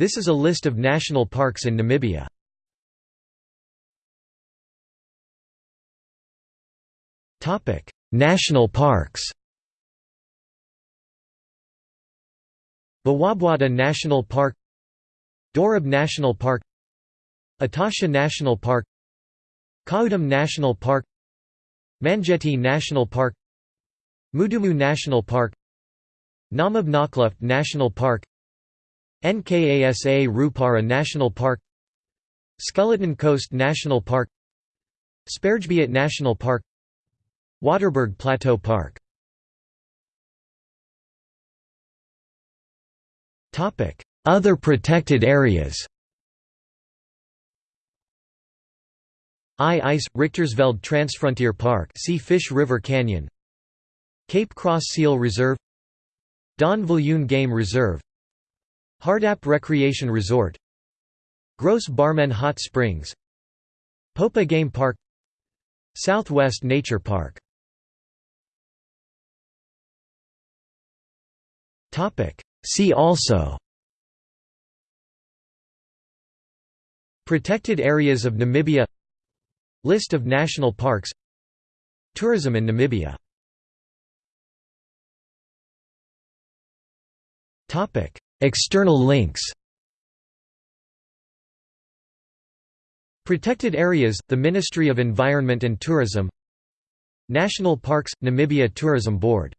This is a list of national parks in Namibia. National parks Bwabwata National Park Dorob National Park Etosha National Park Khaudum National Park Mangetti National Park Mudumu National Park Namib Naukluft National Park Nkasa Rupara National Park Skeleton Coast National Park Sperrgebiet National Park Waterberg Plateau Park. Other protected areas. Ai-Ais – Richtersveld Transfrontier Park see Fish River Canyon. Cape Cross Seal Reserve. Daan Viljoen Game Reserve Hardap Recreation Resort Gross Barmen Hot Springs Popa Game Park Southwest Nature Park. See also Protected areas of Namibia List of national parks Tourism in Namibia External links. Protected areas, the Ministry of Environment and Tourism. National Parks – Namibia Tourism Board